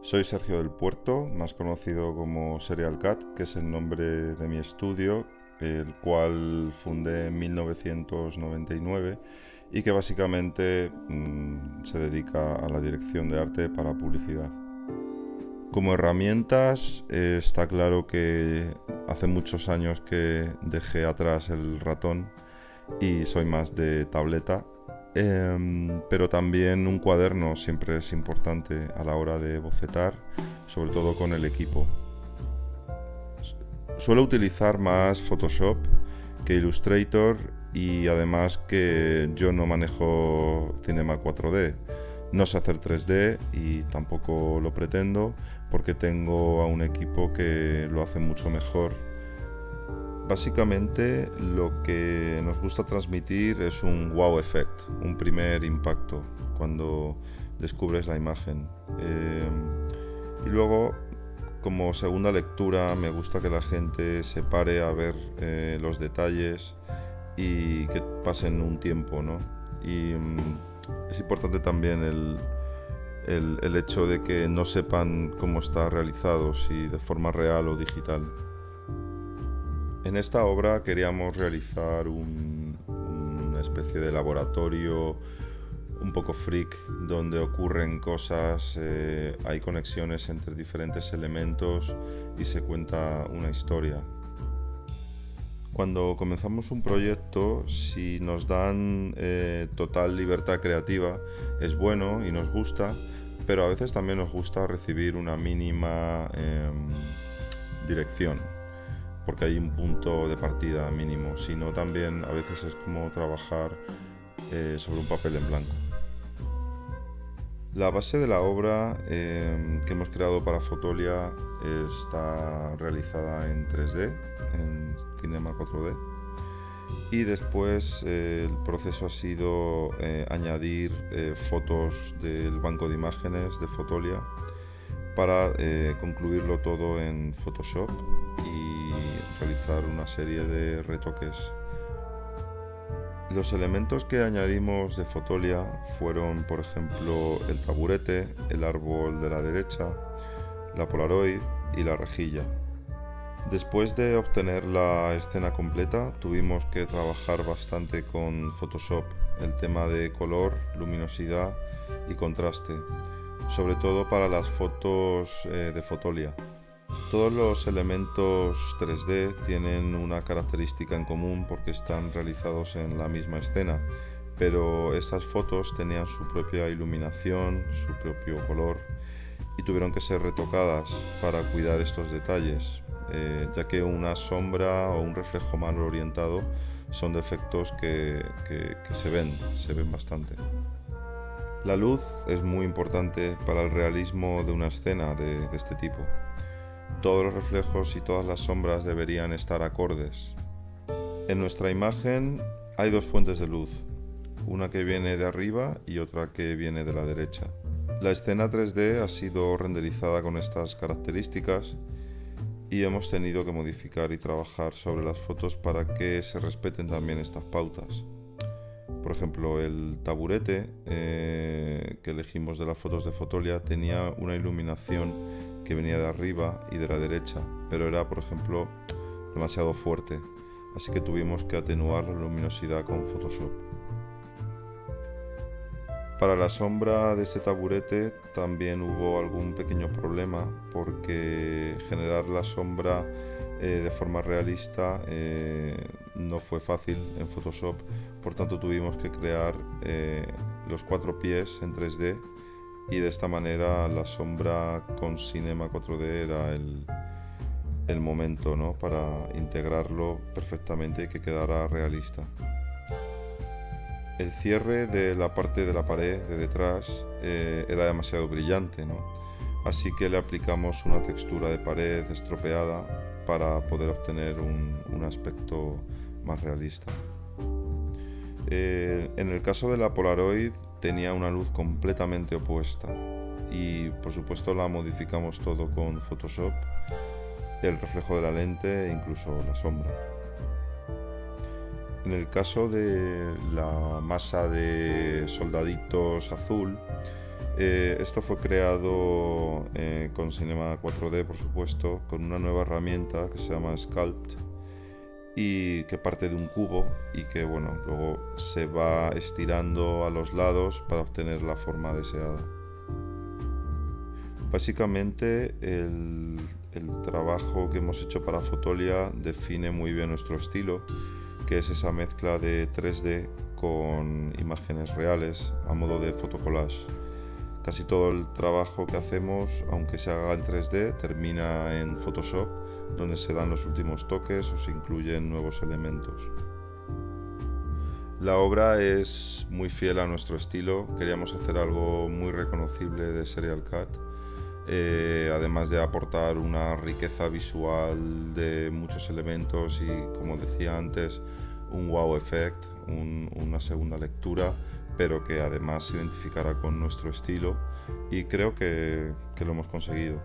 Soy Sergio del Puerto, más conocido como Serial Cat, que es el nombre de mi estudio, el cual fundé en 1999 y que básicamente mmm, se dedica a la dirección de arte para publicidad. Como herramientas eh, está claro que hace muchos años que dejé atrás el ratón y soy más de tableta Em, pero también un cuaderno siempre es importante a la hora de bocetar, sobre todo con el equipo. Suelo utilizar más Photoshop que Illustrator y además que yo no manejo Cinema 4D. No sé hacer 3D y tampoco lo pretendo porque tengo a un equipo que lo hace mucho mejor Básicamente lo que nos gusta transmitir es un wow effect, un primer impacto cuando descubres la imagen. Eh, y luego, como segunda lectura, me gusta que la gente se pare a ver eh, los detalles y que pasen un tiempo, ¿no? Y mm, es importante también el, el, el hecho de que no sepan cómo está realizado, si de forma real o digital. En esta obra queríamos realizar una especie de laboratorio un poco freak donde ocurren cosas, eh, hay conexiones entre diferentes elementos y se cuenta una historia. Cuando comenzamos un proyecto, si nos dan eh, total libertad creativa, es bueno y nos gusta, pero a veces también nos gusta recibir una mínima em, dirección porque hay un punto de partida mínimo, sino también a veces es como trabajar eh, sobre un papel en blanco. La base de la obra em, que hemos creado para Fotolia está realizada en 3D, en Cinema 4D, y después eh, el proceso ha sido eh, añadir fotos del banco de imágenes de Fotolia para concluirlo todo en Photoshop realizar una serie de retoques. Los elementos que añadimos de Fotolia fueron, por ejemplo, el taburete, el árbol de la derecha, la Polaroid y la rejilla. Después de obtener la escena completa, tuvimos que trabajar bastante con Photoshop, el tema de color, luminosidad y contraste, sobre todo para las fotos eh, de Fotolia. Todos los elementos 3D tienen una característica en común porque están realizados en la misma escena, pero estas fotos tenían su propia iluminación, su propio color y tuvieron que ser retocadas para cuidar estos detalles, eh, ya que una sombra o un reflejo mal orientado son defectos que, se ven, se ven bastante. La luz es muy importante para el realismo de una escena de este tipo. Todos los reflejos y todas las sombras deberían estar acordes. En nuestra imagen hay dos fuentes de luz, una que viene de arriba y otra que viene de la derecha. La escena 3D ha sido renderizada con estas características y hemos tenido que modificar y trabajar sobre las fotos para que se respeten también estas pautas. Por ejemplo, el taburete eh, que elegimos de las fotos de Fotolia tenía una iluminación que venía de arriba y de la derecha, pero era, por ejemplo, demasiado fuerte, así que tuvimos que atenuar la luminosidad con Photoshop. Para la sombra de este taburete también hubo algún pequeño problema porque generar la sombra eh, de forma realista eh, no fue fácil en Photoshop, por tanto tuvimos que crear eh, los cuatro pies en 3D y de esta manera la sombra con Cinema 4D era el, el momento ¿no? para integrarlo perfectamente y que quedara realista. El cierre de la parte de la pared de detrás eh, era demasiado brillante, ¿no? así que le aplicamos una textura de pared estropeada para poder obtener un, un aspecto más realista. Eh, en el caso de la Polaroid tenía una luz completamente opuesta y por supuesto la modificamos todo con Photoshop, el reflejo de la lente e incluso la sombra. En el caso de la masa de soldaditos azul, Eh, esto fue creado eh, con Cinema 4D, por supuesto, con una nueva herramienta que se llama Sculpt y que parte de un cubo y que bueno, luego se va estirando a los lados para obtener la forma deseada. Básicamente el, el trabajo que hemos hecho para Fotolia define muy bien nuestro estilo, que es esa mezcla de 3D con imágenes reales a modo de fotocollage. Casi todo el trabajo que hacemos, aunque se haga en 3D, termina en Photoshop, donde se dan los últimos toques o se incluyen nuevos elementos. La obra es muy fiel a nuestro estilo, queríamos hacer algo muy reconocible de Serial Cut, eh, además de aportar una riqueza visual de muchos elementos y, como decía antes, un wow effect, una segunda lectura pero que además se identificara con nuestro estilo y creo que, que lo hemos conseguido.